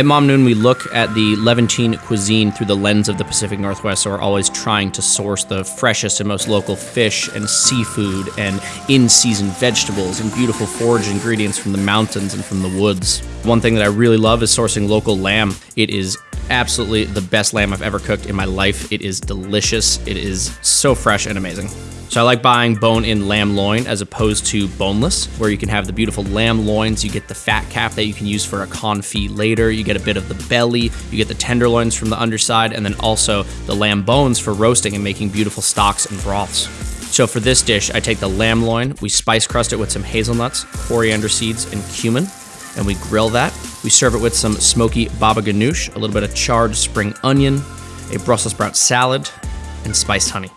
At Mamnoon, we look at the Levantine cuisine through the lens of the Pacific Northwest, so we're always trying to source the freshest and most local fish and seafood and in season vegetables and beautiful forage ingredients from the mountains and from the woods. One thing that I really love is sourcing local lamb. It is absolutely the best lamb I've ever cooked in my life. It is delicious, it is so fresh and amazing. So I like buying bone-in lamb loin as opposed to boneless, where you can have the beautiful lamb loins, you get the fat cap that you can use for a confit later, you get a bit of the belly, you get the tenderloins from the underside, and then also the lamb bones for roasting and making beautiful stocks and broths. So for this dish, I take the lamb loin, we spice crust it with some hazelnuts, coriander seeds, and cumin, and we grill that. We serve it with some smoky baba ganoush, a little bit of charred spring onion, a Brussels sprout salad, and spiced honey.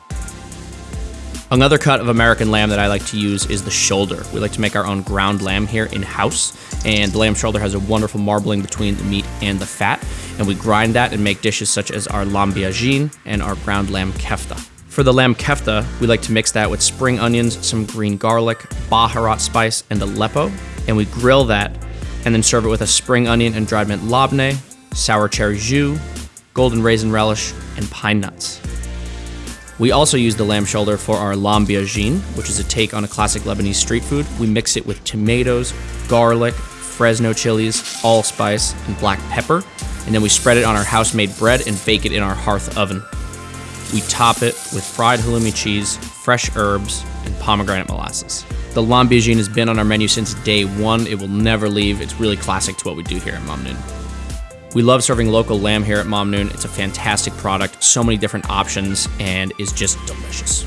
Another cut of American lamb that I like to use is the shoulder. We like to make our own ground lamb here in-house, and the lamb shoulder has a wonderful marbling between the meat and the fat, and we grind that and make dishes such as our lamb biagine and our ground lamb kefta. For the lamb kefta, we like to mix that with spring onions, some green garlic, Baharat spice, and Aleppo, and we grill that and then serve it with a spring onion and dried mint labneh, sour cherry jus, golden raisin relish, and pine nuts. We also use the lamb shoulder for our lamb biagine, which is a take on a classic Lebanese street food. We mix it with tomatoes, garlic, Fresno chilies, allspice, and black pepper, and then we spread it on our house-made bread and bake it in our hearth oven. We top it with fried halloumi cheese, fresh herbs, pomegranate molasses. The lamb biagine has been on our menu since day one. It will never leave. It's really classic to what we do here at Mamnoon. We love serving local lamb here at Mamnoon. It's a fantastic product, so many different options, and is just delicious.